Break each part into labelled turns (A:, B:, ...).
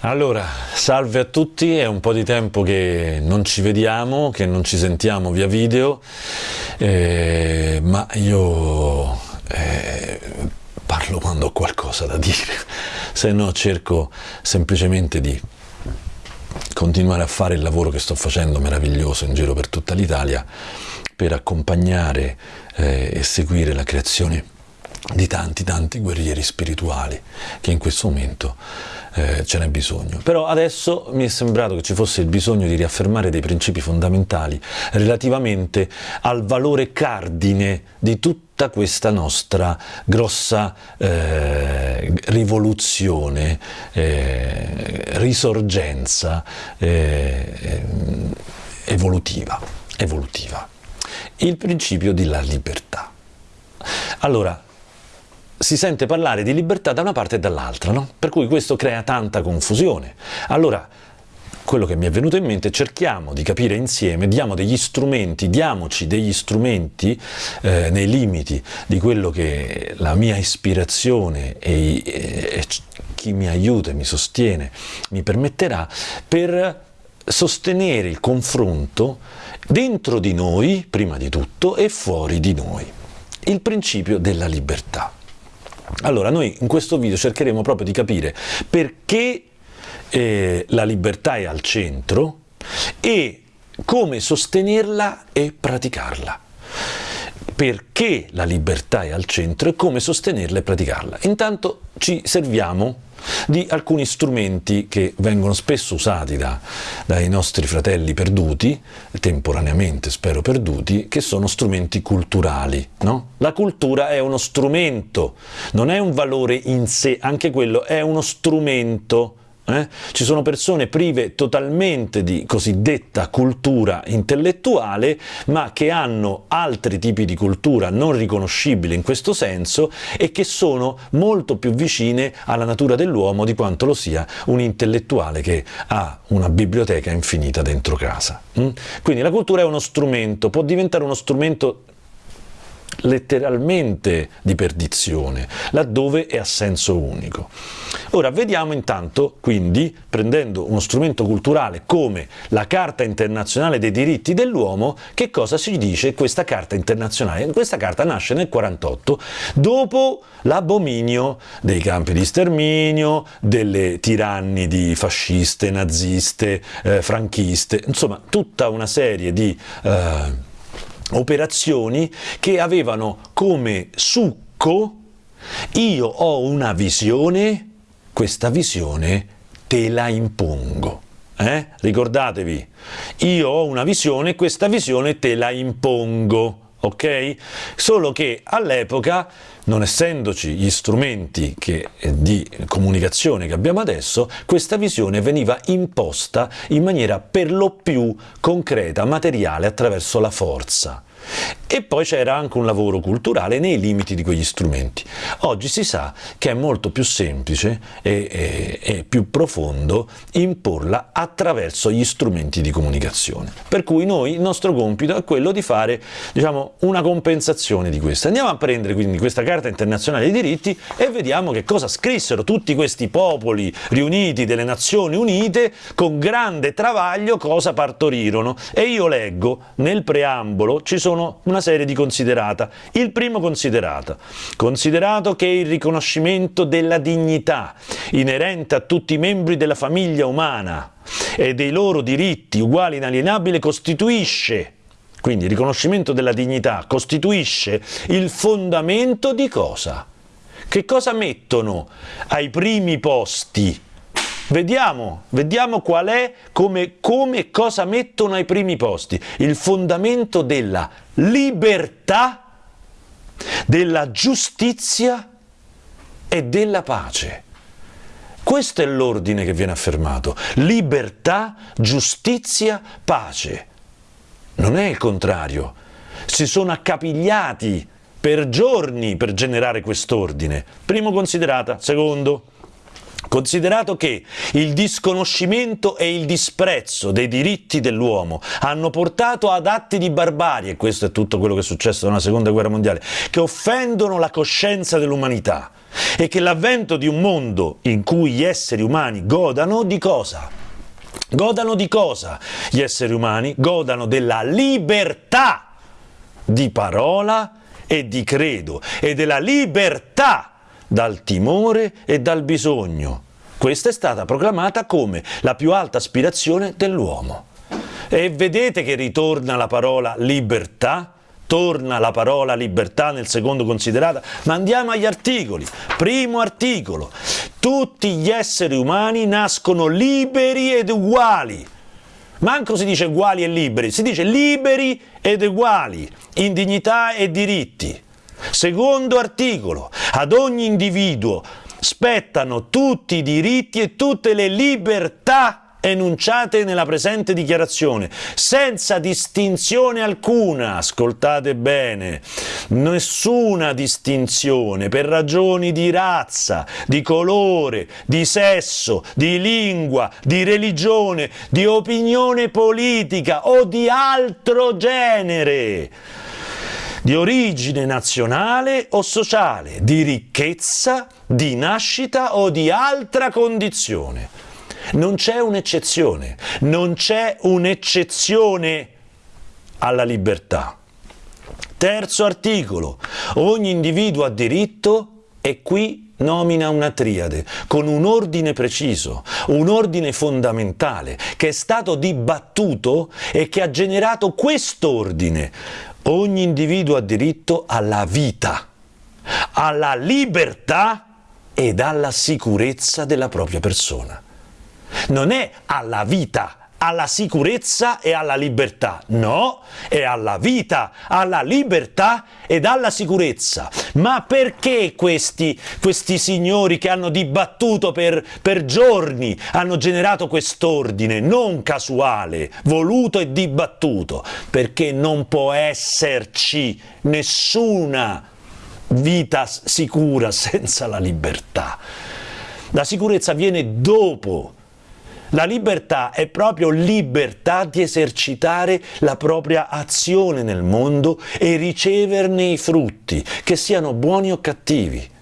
A: Allora, salve a tutti, è un po' di tempo che non ci vediamo, che non ci sentiamo via video, eh, ma io eh, parlo quando ho qualcosa da dire, se no cerco semplicemente di continuare a fare il lavoro che sto facendo meraviglioso in giro per tutta l'Italia per accompagnare eh, e seguire la creazione di tanti tanti guerrieri spirituali che in questo momento eh, ce n'è bisogno. Però adesso mi è sembrato che ci fosse il bisogno di riaffermare dei principi fondamentali relativamente al valore cardine di tutta questa nostra grossa eh, rivoluzione, eh, risorgenza eh, evolutiva, evolutiva. Il principio della libertà. Allora, si sente parlare di libertà da una parte e dall'altra, no? per cui questo crea tanta confusione. Allora, quello che mi è venuto in mente, cerchiamo di capire insieme, diamo degli strumenti, diamoci degli strumenti eh, nei limiti di quello che la mia ispirazione e, e, e chi mi aiuta e mi sostiene mi permetterà per sostenere il confronto dentro di noi, prima di tutto, e fuori di noi. Il principio della libertà. Allora, noi in questo video cercheremo proprio di capire perché eh, la libertà è al centro e come sostenerla e praticarla. Perché la libertà è al centro e come sostenerla e praticarla. Intanto ci serviamo di alcuni strumenti che vengono spesso usati da, dai nostri fratelli perduti, temporaneamente spero perduti, che sono strumenti culturali. No? La cultura è uno strumento, non è un valore in sé, anche quello è uno strumento eh? Ci sono persone prive totalmente di cosiddetta cultura intellettuale, ma che hanno altri tipi di cultura non riconoscibile in questo senso e che sono molto più vicine alla natura dell'uomo di quanto lo sia un intellettuale che ha una biblioteca infinita dentro casa. Mm? Quindi la cultura è uno strumento, può diventare uno strumento letteralmente di perdizione, laddove è a senso unico. Ora vediamo intanto, quindi, prendendo uno strumento culturale come la Carta internazionale dei diritti dell'uomo, che cosa ci dice questa Carta internazionale? Questa carta nasce nel 48, dopo l'abominio dei campi di sterminio, delle tirannidi fasciste, naziste, eh, franchiste, insomma tutta una serie di... Eh, operazioni che avevano come succo io ho una visione, questa visione te la impongo. Eh? Ricordatevi, io ho una visione, questa visione te la impongo ok? Solo che all'epoca, non essendoci gli strumenti che, eh, di comunicazione che abbiamo adesso, questa visione veniva imposta in maniera per lo più concreta, materiale, attraverso la forza. E poi c'era anche un lavoro culturale nei limiti di quegli strumenti. Oggi si sa che è molto più semplice e, e, e, più profondo imporla attraverso gli strumenti di comunicazione. Per cui noi, il nostro compito è quello di fare diciamo, una compensazione di questo. Andiamo a prendere quindi questa Carta internazionale dei diritti e vediamo che cosa scrissero tutti questi popoli riuniti delle Nazioni Unite con grande travaglio cosa partorirono. E io leggo nel preambolo ci sono una serie di considerata. Il primo considerata, considerato che il riconoscimento della dignità inerente a tutti i membri della famiglia umana e dei loro diritti uguali e inalienabili costituisce quindi il riconoscimento della dignità costituisce il fondamento di cosa? Che cosa mettono ai primi posti? Vediamo, vediamo qual è, come, come cosa mettono ai primi posti. Il fondamento della libertà, della giustizia e della pace. Questo è l'ordine che viene affermato. Libertà, giustizia, pace. Non è il contrario. Si sono accapigliati per giorni per generare quest'ordine. Primo considerata. Secondo, Considerato che il disconoscimento e il disprezzo dei diritti dell'uomo hanno portato ad atti di barbarie, questo è tutto quello che è successo nella seconda guerra mondiale, che offendono la coscienza dell'umanità e che l'avvento di un mondo in cui gli esseri umani godano di cosa? Godano di cosa gli esseri umani? Godano della libertà di parola e di credo e della libertà dal timore e dal bisogno. Questa è stata proclamata come la più alta aspirazione dell'uomo. E vedete che ritorna la parola libertà? Torna la parola libertà nel secondo considerata, ma andiamo agli articoli. Primo articolo, tutti gli esseri umani nascono liberi ed uguali. Manco si dice uguali e liberi, si dice liberi ed uguali, in dignità e diritti. Secondo articolo, ad ogni individuo spettano tutti i diritti e tutte le libertà enunciate nella presente dichiarazione, senza distinzione alcuna, ascoltate bene, nessuna distinzione per ragioni di razza, di colore, di sesso, di lingua, di religione, di opinione politica o di altro genere di origine nazionale o sociale, di ricchezza, di nascita o di altra condizione. Non c'è un'eccezione, non c'è un'eccezione alla libertà. Terzo articolo, ogni individuo ha diritto e qui nomina una triade con un ordine preciso, un ordine fondamentale che è stato dibattuto e che ha generato quest'ordine, Ogni individuo ha diritto alla vita, alla libertà ed alla sicurezza della propria persona. Non è alla vita, alla sicurezza e alla libertà. No, è alla vita, alla libertà ed alla sicurezza. Ma perché questi, questi signori che hanno dibattuto per, per giorni hanno generato quest'ordine non casuale, voluto e dibattuto? Perché non può esserci nessuna vita sicura senza la libertà. La sicurezza viene dopo la libertà è proprio libertà di esercitare la propria azione nel mondo e riceverne i frutti, che siano buoni o cattivi.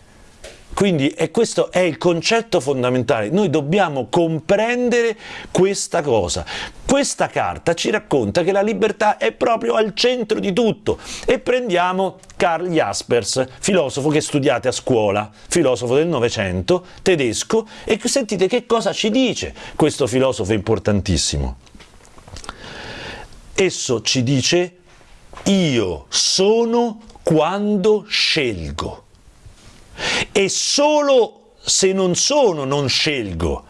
A: Quindi e questo è il concetto fondamentale, noi dobbiamo comprendere questa cosa. Questa carta ci racconta che la libertà è proprio al centro di tutto e prendiamo Karl Jaspers, filosofo che studiate a scuola, filosofo del Novecento, tedesco, e sentite che cosa ci dice questo filosofo importantissimo. Esso ci dice io sono quando scelgo e solo se non sono non scelgo.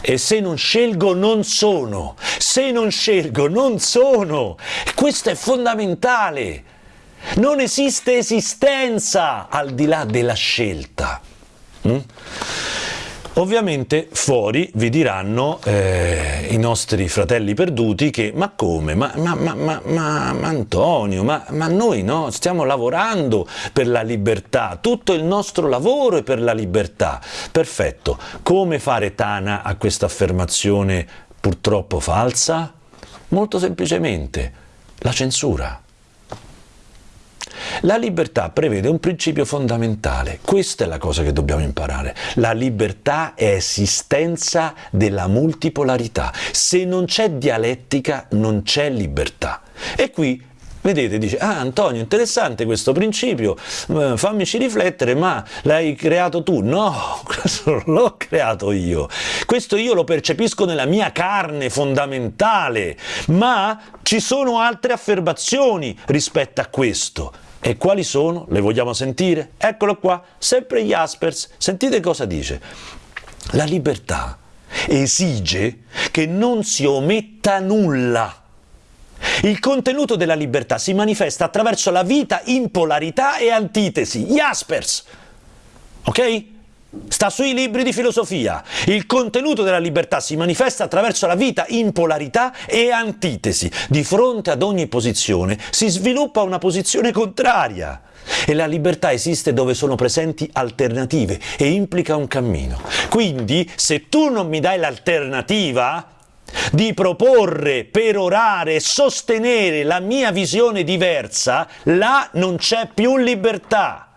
A: E se non scelgo non sono, se non scelgo non sono. Questo è fondamentale. Non esiste esistenza al di là della scelta. Mm? Ovviamente fuori vi diranno eh, i nostri fratelli perduti che ma come, ma, ma, ma, ma Antonio, ma, noi no, stiamo lavorando per la libertà, tutto il nostro lavoro è per la libertà. Perfetto, come fare Tana a questa affermazione purtroppo falsa? Molto semplicemente, la censura. La libertà prevede un principio fondamentale, questa è la cosa che dobbiamo imparare. La libertà è esistenza della multipolarità. Se non c'è dialettica non c'è libertà. E qui Vedete, dice, ah Antonio, interessante questo principio, eh, fammici riflettere, ma l'hai creato tu? No, questo non l'ho creato io. Questo io lo percepisco nella mia carne fondamentale, ma ci sono altre affermazioni rispetto a questo. E quali sono? Le vogliamo sentire? Eccolo qua, sempre Jaspers. Sentite cosa dice. La libertà esige che non si ometta nulla. Il contenuto della libertà si manifesta attraverso la vita in polarità e antitesi. Jaspers! Ok? sta sui libri di filosofia. Il contenuto della libertà si manifesta attraverso la vita in polarità e antitesi. Di fronte ad ogni posizione si sviluppa una posizione contraria. E la libertà esiste dove sono presenti alternative e implica un cammino. Quindi, se tu non mi dai l'alternativa di proporre, perorare sostenere la mia visione diversa, là non c'è più libertà.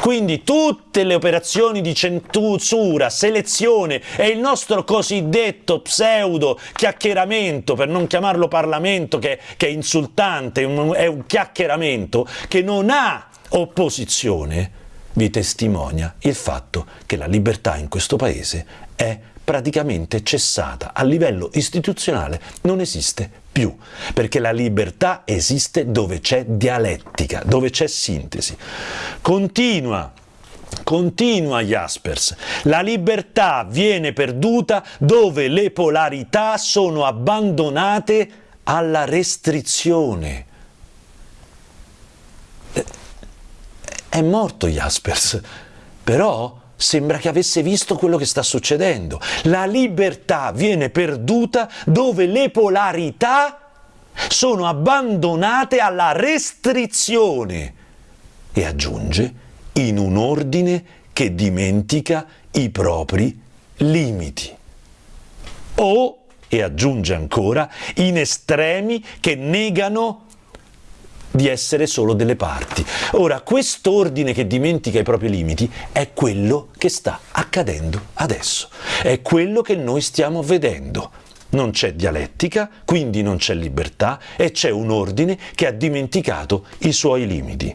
A: Quindi tutte le operazioni di censura, selezione e il nostro cosiddetto pseudo chiacchieramento, per non chiamarlo Parlamento che, che è insultante, è un chiacchieramento che non ha opposizione, vi testimonia il fatto che la libertà in questo paese è praticamente cessata, a livello istituzionale non esiste più, perché la libertà esiste dove c'è dialettica, dove c'è sintesi. Continua Continua Jaspers, la libertà viene perduta dove le polarità sono abbandonate alla restrizione. È morto Jaspers, però sembra che avesse visto quello che sta succedendo. La libertà viene perduta dove le polarità sono abbandonate alla restrizione e aggiunge in un ordine che dimentica i propri limiti. O, e aggiunge ancora, in estremi che negano di essere solo delle parti. Ora, quest'ordine che dimentica i propri limiti è quello che sta accadendo adesso, è quello che noi stiamo vedendo. Non c'è dialettica, quindi non c'è libertà e c'è un ordine che ha dimenticato i suoi limiti.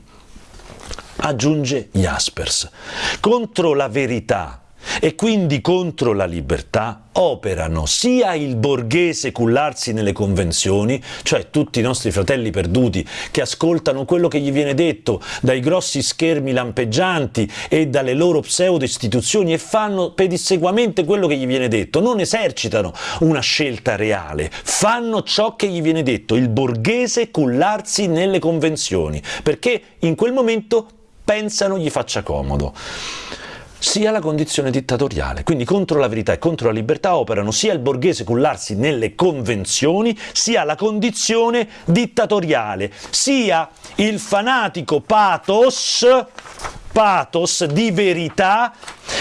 A: Aggiunge Jaspers, contro la verità e quindi contro la libertà operano sia il borghese cullarsi nelle convenzioni, cioè tutti i nostri fratelli perduti che ascoltano quello che gli viene detto dai grossi schermi lampeggianti e dalle loro pseudo istituzioni e fanno pedissequamente quello che gli viene detto, non esercitano una scelta reale, fanno ciò che gli viene detto, il borghese cullarsi nelle convenzioni, perché in quel momento pensano gli faccia comodo sia la condizione dittatoriale. Quindi contro la verità e contro la libertà operano sia il borghese cullarsi nelle convenzioni, sia la condizione dittatoriale, sia il fanatico pathos pathos di verità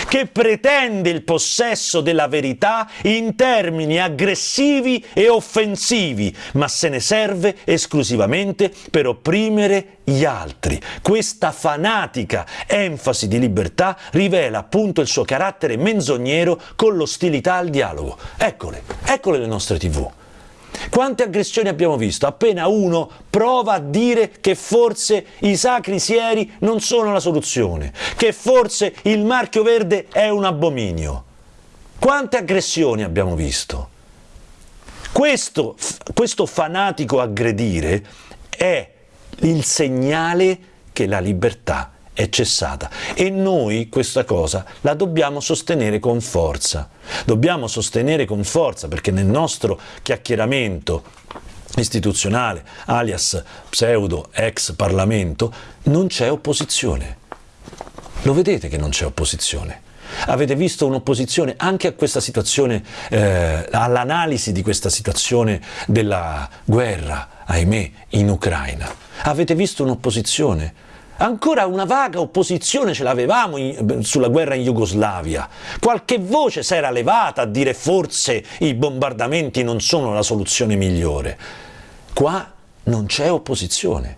A: che pretende il possesso della verità in termini aggressivi e offensivi, ma se ne serve esclusivamente per opprimere gli altri. Questa fanatica enfasi di libertà rivela appunto il suo carattere menzognero con l'ostilità al dialogo. Eccole, eccole le nostre tv. Quante aggressioni abbiamo visto? Appena uno prova a dire che forse i sacri sieri non sono la soluzione, che forse il marchio verde è un abominio. Quante aggressioni abbiamo visto? Questo, questo fanatico aggredire è il segnale che la libertà è cessata e noi questa cosa la dobbiamo sostenere con forza. Dobbiamo sostenere con forza perché nel nostro chiacchieramento istituzionale, alias pseudo ex Parlamento, non c'è opposizione. Lo vedete che non c'è opposizione. Avete visto un'opposizione anche a questa situazione, eh, all'analisi di questa situazione della guerra, ahimè, in Ucraina. Avete visto un'opposizione? Ancora una vaga opposizione ce l'avevamo sulla guerra in Jugoslavia. Qualche voce si era levata a dire forse i bombardamenti non sono la soluzione migliore. Qua non c'è opposizione.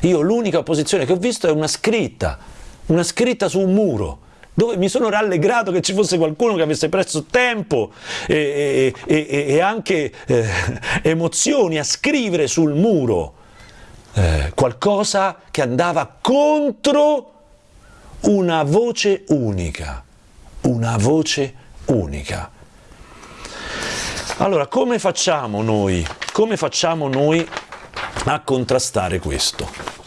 A: Io l'unica opposizione che ho visto è una scritta, una scritta su un muro, dove mi sono rallegrato che ci fosse qualcuno che avesse preso tempo e, e, e, e anche eh, emozioni a scrivere sul muro eh, qualcosa che andava contro una voce unica, una voce unica. Allora, come facciamo noi? Come facciamo noi a contrastare questo?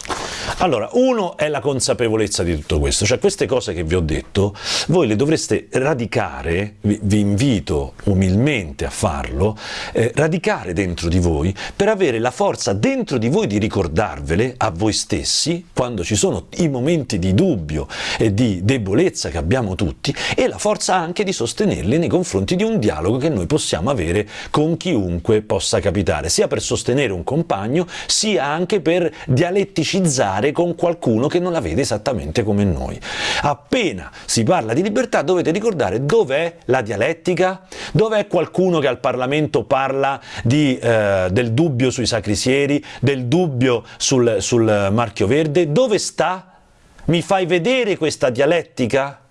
A: Allora, uno è la consapevolezza di tutto questo, cioè queste cose che vi ho detto, voi le dovreste radicare, vi, vi invito umilmente a farlo, eh, radicare dentro di voi per avere la forza dentro di voi di ricordarvele a voi stessi quando ci sono i momenti di dubbio e di debolezza che abbiamo tutti e la forza anche di sostenerli nei confronti di un dialogo che noi possiamo avere con chiunque possa capitare, sia per sostenere un compagno, sia anche per dialetticizzare con qualcuno che non la vede esattamente come noi. Appena si parla di libertà dovete ricordare dov'è la dialettica, dov'è qualcuno che al Parlamento parla di, eh, del dubbio sui sacrisieri, del dubbio sul, sul marchio verde, dove sta? Mi fai vedere questa dialettica?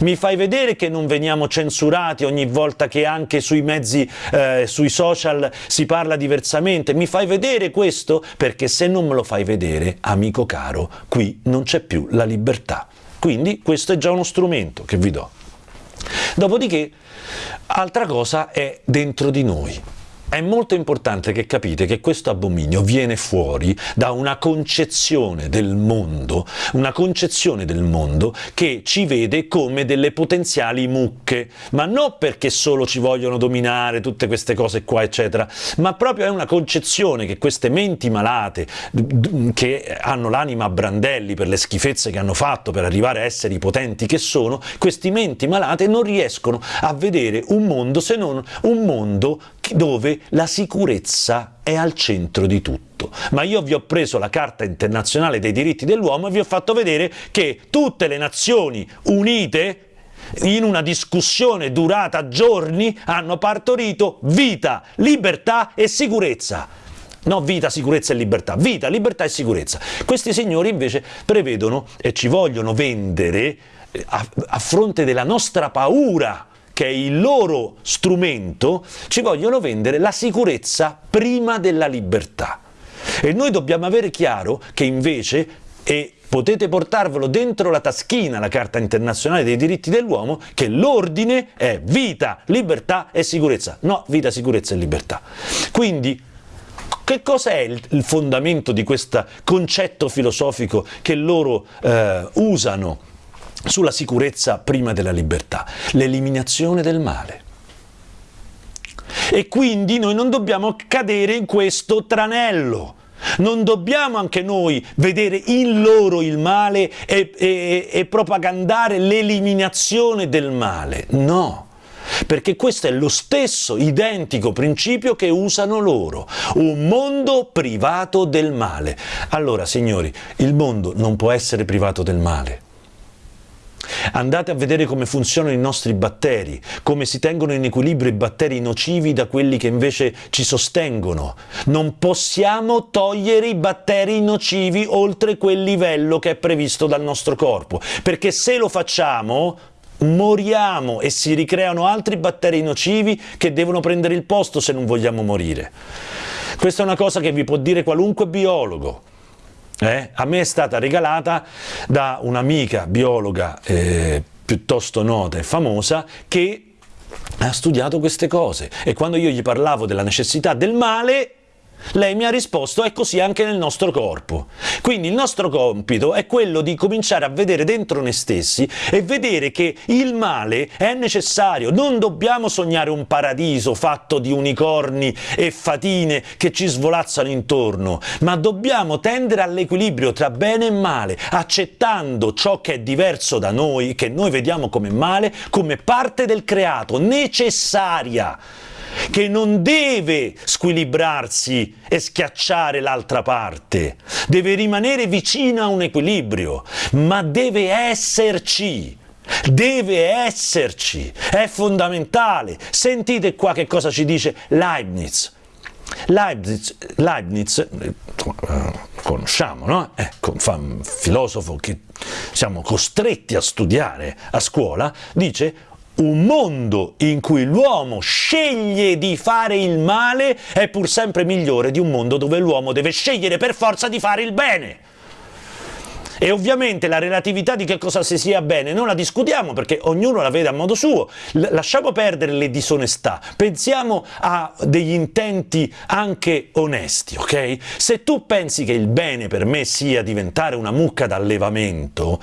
A: Mi fai vedere che non veniamo censurati ogni volta che anche sui mezzi, eh, sui social si parla diversamente? Mi fai vedere questo? Perché se non me lo fai vedere, amico caro, qui non c'è più la libertà. Quindi questo è già uno strumento che vi do. Dopodiché, altra cosa è dentro di noi. È molto importante che capite che questo abominio viene fuori da una concezione del mondo, una concezione del mondo che ci vede come delle potenziali mucche, ma non perché solo ci vogliono dominare tutte queste cose qua, eccetera, ma proprio è una concezione che queste menti malate, che hanno l'anima a brandelli per le schifezze che hanno fatto per arrivare a essere i potenti che sono, questi menti malate non riescono a vedere un mondo se non un mondo dove la sicurezza è al centro di tutto. Ma io vi ho preso la Carta internazionale dei diritti dell'uomo e vi ho fatto vedere che tutte le Nazioni Unite in una discussione durata giorni hanno partorito vita, libertà e sicurezza. No vita, sicurezza e libertà, vita, libertà e sicurezza. Questi signori invece prevedono e ci vogliono vendere eh, a, a fronte della nostra paura che è il loro strumento, ci vogliono vendere la sicurezza prima della libertà. E noi dobbiamo avere chiaro che invece, e potete portarvelo dentro la taschina, la Carta internazionale dei diritti dell'uomo, che l'ordine è vita, libertà e sicurezza, no vita, sicurezza e libertà. Quindi che cosa è il, fondamento di questo concetto filosofico che loro eh, usano sulla sicurezza prima della libertà, l'eliminazione del male. E quindi noi non dobbiamo cadere in questo tranello. Non dobbiamo anche noi vedere in loro il male e, e, e propagandare l'eliminazione del male. No, perché questo è lo stesso identico principio che usano loro, un mondo privato del male. Allora, signori, il mondo non può essere privato del male. Andate a vedere come funzionano i nostri batteri, come si tengono in equilibrio i batteri nocivi da quelli che invece ci sostengono. Non possiamo togliere i batteri nocivi oltre quel livello che è previsto dal nostro corpo, perché se lo facciamo moriamo e si ricreano altri batteri nocivi che devono prendere il posto se non vogliamo morire. Questa è una cosa che vi può dire qualunque biologo, eh, a me è stata regalata da un'amica biologa eh, piuttosto nota e famosa che ha studiato queste cose. E quando io gli parlavo della necessità del male lei mi ha risposto è così anche nel nostro corpo. Quindi il nostro compito è quello di cominciare a vedere dentro noi stessi e vedere che il male è necessario. Non dobbiamo sognare un paradiso fatto di unicorni e fatine che ci svolazzano intorno, ma dobbiamo tendere all'equilibrio tra bene e male, accettando ciò che è diverso da noi, che noi vediamo come male, come parte del creato, necessaria che non deve squilibrarsi e schiacciare l'altra parte, deve rimanere vicino a un equilibrio, ma deve esserci. Deve esserci, è fondamentale. Sentite qua che cosa ci dice Leibniz. Leibniz, Leibniz eh, conosciamo, no? Ecco, un filosofo che siamo costretti a studiare a scuola, dice un mondo in cui l'uomo sceglie di fare il male è pur sempre migliore di un mondo dove l'uomo deve scegliere per forza di fare il bene. E ovviamente la relatività di che cosa si sia bene non la discutiamo perché ognuno la vede a modo suo. L lasciamo perdere le disonestà, pensiamo a degli intenti anche onesti, ok? Se tu pensi che il bene per me sia diventare una mucca d'allevamento,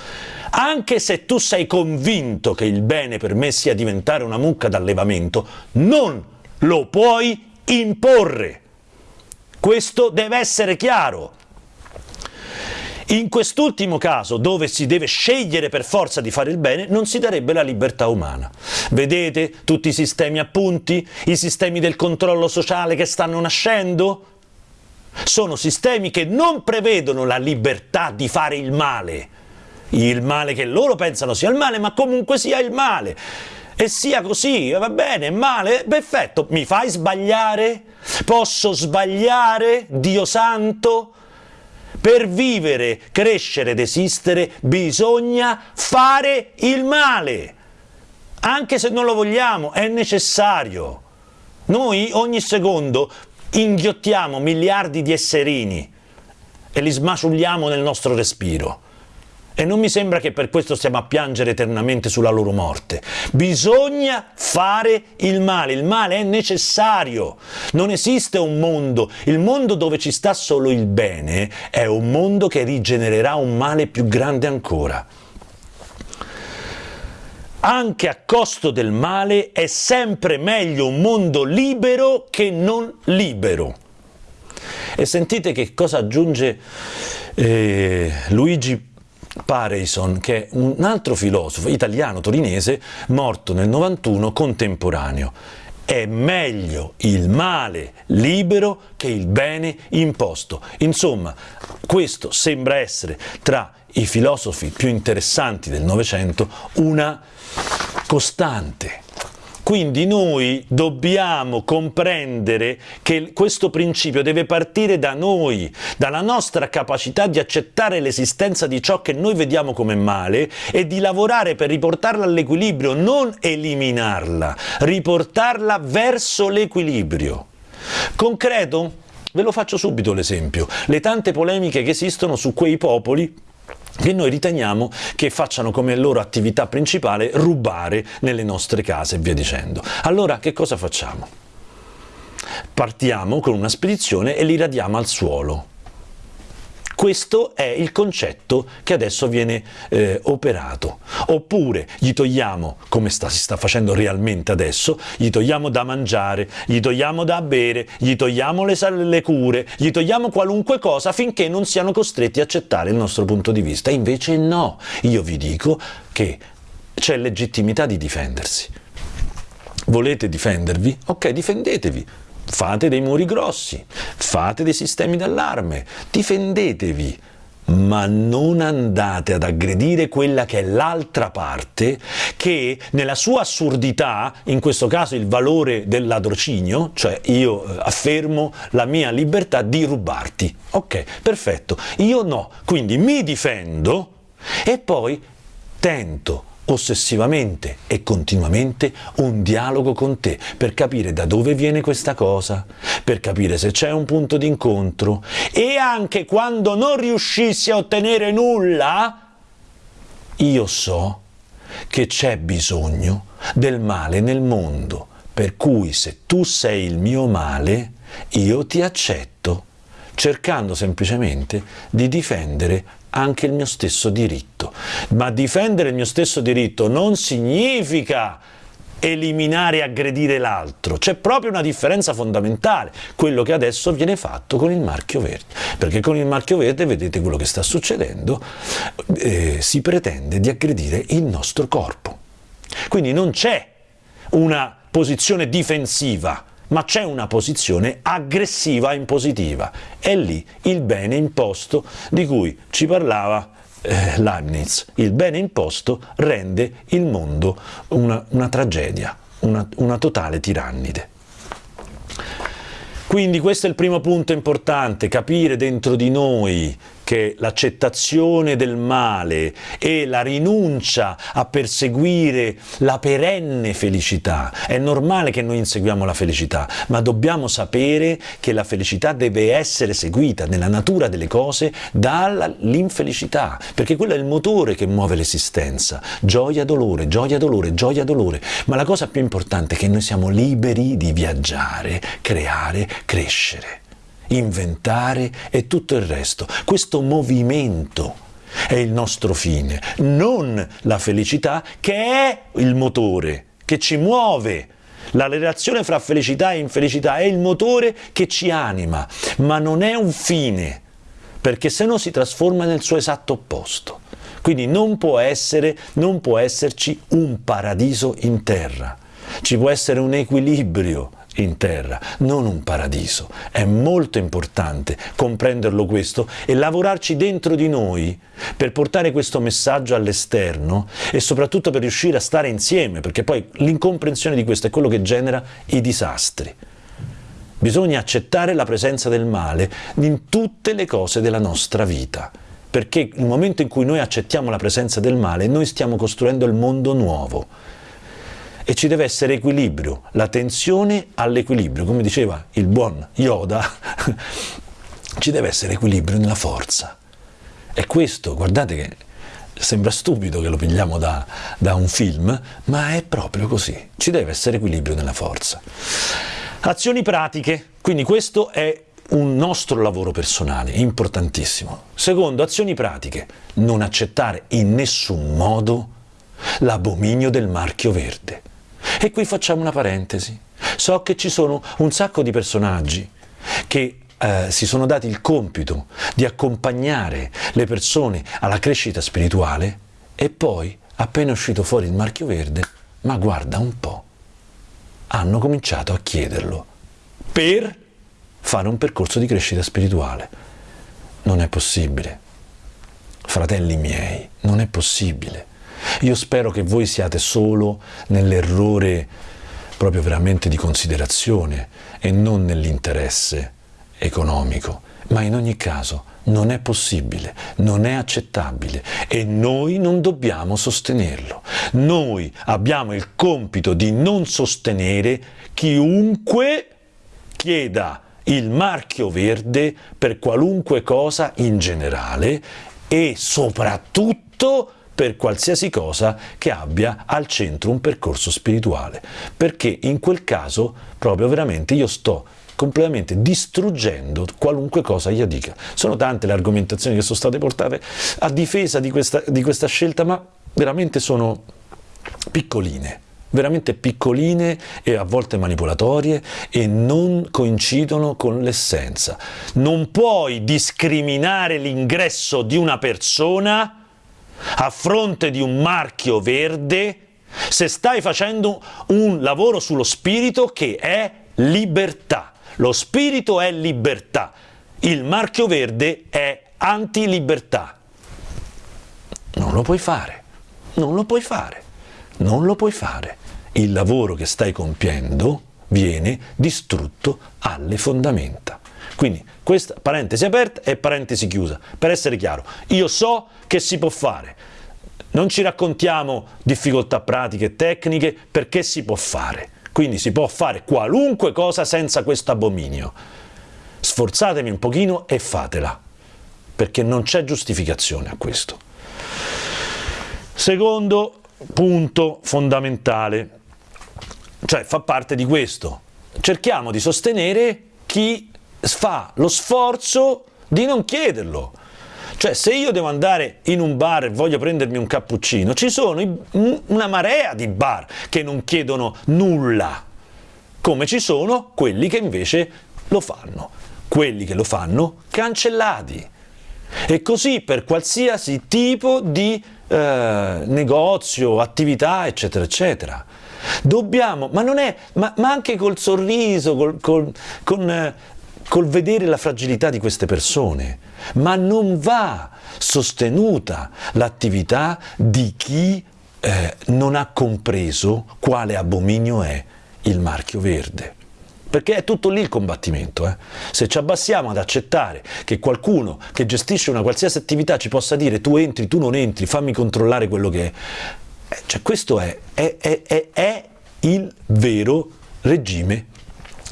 A: anche se tu sei convinto che il bene per me sia diventare una mucca d'allevamento, non lo puoi imporre. Questo deve essere chiaro. In quest'ultimo caso, dove si deve scegliere per forza di fare il bene, non si darebbe la libertà umana. Vedete tutti i sistemi a i sistemi del controllo sociale che stanno nascendo? Sono sistemi che non prevedono la libertà di fare il male, il male che loro pensano sia il male, ma comunque sia il male. E sia così, va bene, male, perfetto, mi fai sbagliare? Posso sbagliare, Dio santo? Per vivere, crescere ed esistere bisogna fare il male. Anche se non lo vogliamo, è necessario. Noi ogni secondo inghiottiamo miliardi di esserini e li smaciugliamo nel nostro respiro. E non mi sembra che per questo stiamo a piangere eternamente sulla loro morte. Bisogna fare il male, il male è necessario. Non esiste un mondo, il mondo dove ci sta solo il bene è un mondo che rigenererà un male più grande ancora. Anche a costo del male è sempre meglio un mondo libero che non libero. E sentite che cosa aggiunge eh, Luigi Pareison, che è un altro filosofo italiano torinese morto nel 91 contemporaneo. È meglio il male libero che il bene imposto. Insomma, questo sembra essere tra i filosofi più interessanti del Novecento una costante quindi noi dobbiamo comprendere che questo principio deve partire da noi, dalla nostra capacità di accettare l'esistenza di ciò che noi vediamo come male e di lavorare per riportarla all'equilibrio, non eliminarla, riportarla verso l'equilibrio. Concreto? Ve lo faccio subito l'esempio. Le tante polemiche che esistono su quei popoli che noi riteniamo che facciano come loro attività principale rubare nelle nostre case e via dicendo. Allora che cosa facciamo? Partiamo con una spedizione e li radiamo al suolo. Questo è il concetto che adesso viene eh, operato. Oppure gli togliamo, come sta, si sta facendo realmente adesso, gli togliamo da mangiare, gli togliamo da bere, gli togliamo le, le cure, gli togliamo qualunque cosa finché non siano costretti a accettare il nostro punto di vista. Invece no, io vi dico che c'è legittimità di difendersi. Volete difendervi? Ok, difendetevi fate dei muri grossi, fate dei sistemi d'allarme, difendetevi, ma non andate ad aggredire quella che è l'altra parte che nella sua assurdità, in questo caso il valore del ladrocinio, cioè io eh, affermo la mia libertà di rubarti. Ok, perfetto, io no, quindi mi difendo e poi tento ossessivamente e continuamente un dialogo con te per capire da dove viene questa cosa, per capire se c'è un punto d'incontro e anche quando non riuscissi a ottenere nulla, io so che c'è bisogno del male nel mondo, per cui se tu sei il mio male, io ti accetto, cercando semplicemente di difendere anche il mio stesso diritto. Ma difendere il mio stesso diritto non significa eliminare e aggredire l'altro, c'è proprio una differenza fondamentale, quello che adesso viene fatto con il marchio verde, perché con il marchio verde vedete quello che sta succedendo, eh, si pretende di aggredire il nostro corpo. Quindi non c'è una posizione difensiva, ma c'è una posizione aggressiva in positiva. È lì il bene imposto di cui ci parlava eh, Leibniz. Il bene imposto rende il mondo una, una tragedia, una, una totale tirannide. Quindi questo è il primo punto importante, capire dentro di noi che l'accettazione del male e la rinuncia a perseguire la perenne felicità. È normale che noi inseguiamo la felicità, ma dobbiamo sapere che la felicità deve essere seguita nella natura delle cose dall'infelicità, perché quello è il motore che muove l'esistenza. Gioia, dolore, gioia, dolore, gioia, dolore. Ma la cosa più importante è che noi siamo liberi di viaggiare, creare, crescere inventare e tutto il resto. Questo movimento è il nostro fine, non la felicità che è il motore, che ci muove. La relazione fra felicità e infelicità è il motore che ci anima, ma non è un fine, perché se no si trasforma nel suo esatto opposto. Quindi non può, essere, non può esserci un paradiso in terra, ci può essere un equilibrio in terra, non un paradiso. È molto importante comprenderlo questo e lavorarci dentro di noi per portare questo messaggio all'esterno e soprattutto per riuscire a stare insieme, perché poi l'incomprensione di questo è quello che genera i disastri. Bisogna accettare la presenza del male in tutte le cose della nostra vita, perché il momento in cui noi accettiamo la presenza del male, noi stiamo costruendo il mondo nuovo, e ci deve essere equilibrio, la tensione all'equilibrio, come diceva il buon Yoda, ci deve essere equilibrio nella forza. E questo, guardate che sembra stupido che lo pigliamo da, da un film, ma è proprio così, ci deve essere equilibrio nella forza. Azioni pratiche, quindi questo è un nostro lavoro personale, importantissimo. Secondo, azioni pratiche, non accettare in nessun modo l'abominio del marchio verde. E qui facciamo una parentesi. So che ci sono un sacco di personaggi che eh, si sono dati il compito di accompagnare le persone alla crescita spirituale e poi, appena uscito fuori il marchio verde, ma guarda un po', hanno cominciato a chiederlo per fare un percorso di crescita spirituale. Non è possibile. Fratelli miei, non è possibile. Io spero che voi siate solo nell'errore proprio veramente di considerazione e non nell'interesse economico, ma in ogni caso non è possibile, non è accettabile e noi non dobbiamo sostenerlo. Noi abbiamo il compito di non sostenere chiunque chieda il marchio verde per qualunque cosa in generale e soprattutto per qualsiasi cosa che abbia al centro un percorso spirituale, perché in quel caso proprio veramente io sto completamente distruggendo qualunque cosa io dica. Sono tante le argomentazioni che sono state portate a difesa di questa, di questa scelta, ma veramente sono piccoline veramente piccoline e a volte manipolatorie e non coincidono con l'essenza. Non puoi discriminare l'ingresso di una persona a fronte di un marchio verde se stai facendo un lavoro sullo spirito che è libertà. Lo spirito è libertà, il marchio verde è anti-libertà. Non lo puoi fare, non lo puoi fare, non lo puoi fare. Il lavoro che stai compiendo viene distrutto alle fondamenta. Quindi questa parentesi aperta e parentesi chiusa. Per essere chiaro, io so che si può fare. Non ci raccontiamo difficoltà pratiche e tecniche perché si può fare. Quindi si può fare qualunque cosa senza questo abominio. Sforzatevi un pochino e fatela, perché non c'è giustificazione a questo. Secondo punto fondamentale, cioè fa parte di questo. Cerchiamo di sostenere chi fa lo sforzo di non chiederlo. Cioè, se io devo andare in un bar e voglio prendermi un cappuccino, ci sono una marea di bar che non chiedono nulla, come ci sono quelli che invece lo fanno. Quelli che lo fanno, cancellati. E così per qualsiasi tipo di eh, negozio, attività, eccetera, eccetera. Dobbiamo, ma non è, ma, ma anche col sorriso, col, col, con eh, col vedere la fragilità di queste persone, ma non va sostenuta l'attività di chi eh, non ha compreso quale abominio è il marchio verde. perché è tutto lì il combattimento. Eh? Se ci abbassiamo ad accettare che qualcuno che gestisce una qualsiasi attività ci possa dire tu entri, tu non entri, fammi controllare quello che è, eh, cioè questo è, è, è, è il vero regime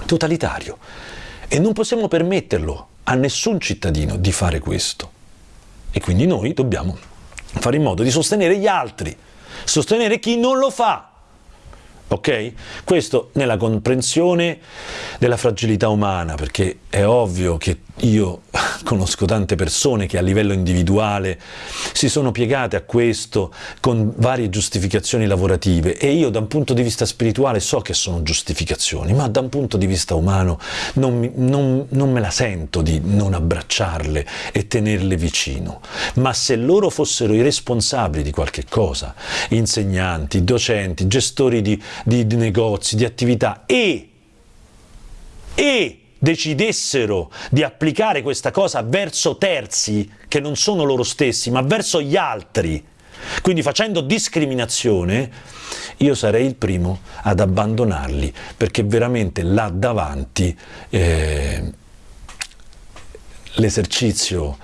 A: totalitario e non possiamo permetterlo a nessun cittadino di fare questo. E quindi noi dobbiamo fare in modo di sostenere gli altri, sostenere chi non lo fa, ok? Questo nella comprensione della fragilità umana, perché è ovvio che io conosco tante persone che a livello individuale si sono piegate a questo con varie giustificazioni lavorative e io da un punto di vista spirituale so che sono giustificazioni, ma da un punto di vista umano non, non, non me la sento di non abbracciarle e tenerle vicino. Ma se loro fossero i responsabili di qualche cosa, insegnanti, docenti, gestori di, di, di negozi, di attività e, e decidessero di applicare questa cosa verso terzi che non sono loro stessi, ma verso gli altri, quindi facendo discriminazione, io sarei il primo ad abbandonarli, perché veramente là davanti eh, l'esercizio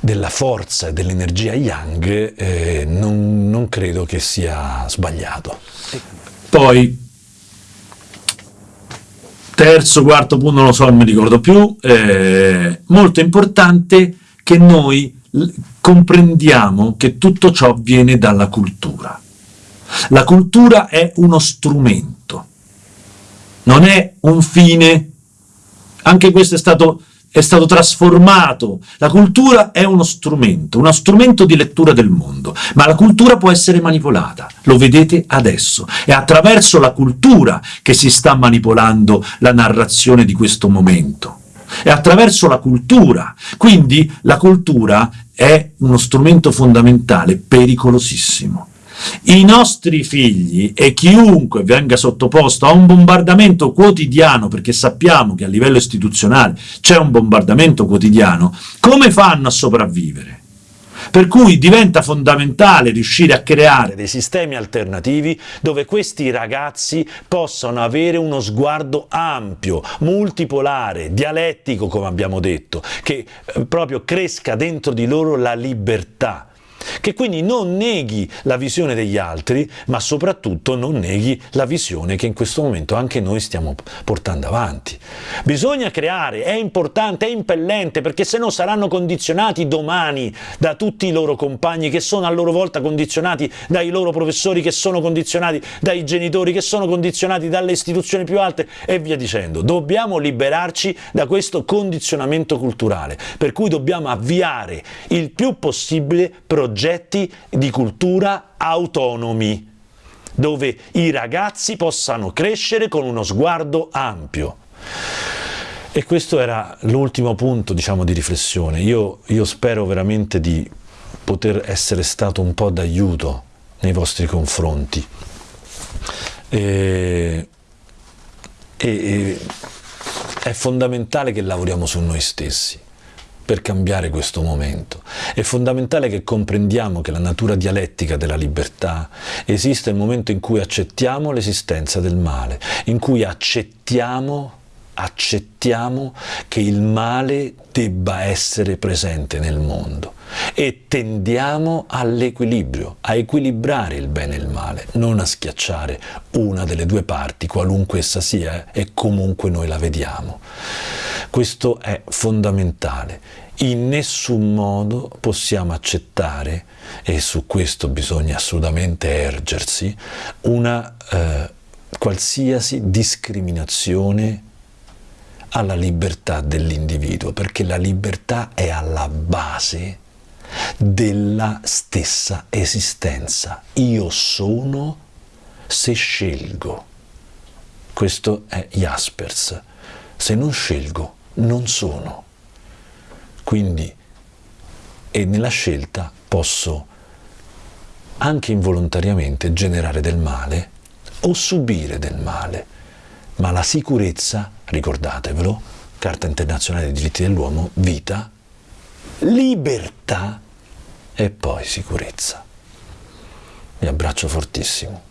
A: della forza e dell'energia yang eh, non, non credo che sia sbagliato.
B: Poi terzo, quarto punto, non lo so, non mi ricordo più, eh, molto importante che noi comprendiamo che tutto ciò viene dalla cultura. La cultura è uno strumento, non è un fine, anche questo è stato è stato trasformato. La cultura è uno strumento, uno strumento di lettura del mondo, ma la cultura può essere manipolata, lo vedete adesso. È attraverso la cultura che si sta manipolando la narrazione di questo momento. È attraverso la cultura, quindi la cultura è uno strumento fondamentale, pericolosissimo i nostri figli e chiunque venga sottoposto a un bombardamento quotidiano, perché sappiamo che a livello istituzionale c'è un bombardamento quotidiano, come fanno a sopravvivere? Per cui diventa fondamentale riuscire a creare
A: dei sistemi alternativi dove questi ragazzi possano avere uno sguardo ampio, multipolare, dialettico come abbiamo detto, che eh, proprio cresca dentro di loro la libertà che quindi non neghi la visione degli altri, ma soprattutto non neghi la visione che in questo momento anche noi stiamo portando avanti. Bisogna creare, è importante, è impellente, perché se no saranno condizionati domani da tutti i loro compagni, che sono a loro volta condizionati dai loro professori, che sono condizionati dai genitori, che sono condizionati dalle istituzioni più alte e via dicendo. Dobbiamo liberarci da questo condizionamento culturale, per cui dobbiamo avviare il più possibile progetti progetti di cultura autonomi, dove i ragazzi possano crescere con uno sguardo ampio. E questo era l'ultimo punto diciamo, di riflessione. Io, io spero veramente di poter essere stato un po' d'aiuto nei vostri confronti. E, e, è fondamentale che lavoriamo su noi stessi per cambiare questo momento. È fondamentale che comprendiamo che la natura dialettica della libertà esiste nel momento in cui accettiamo l'esistenza del male, in cui accettiamo, accettiamo che il male debba essere presente nel mondo e tendiamo all'equilibrio, a equilibrare il bene e il male, non a schiacciare una delle due parti, qualunque essa sia, e comunque noi la vediamo. Questo è fondamentale. In nessun modo possiamo accettare, e su questo bisogna assolutamente ergersi, una eh, qualsiasi discriminazione alla libertà dell'individuo, perché la libertà è alla base della stessa esistenza. Io sono se scelgo. Questo è Jaspers. Se non scelgo, non sono. Quindi, e nella scelta posso anche involontariamente generare del male o subire del male, ma la sicurezza, ricordatevelo, Carta internazionale dei diritti dell'uomo, vita, libertà e poi sicurezza. Vi abbraccio fortissimo.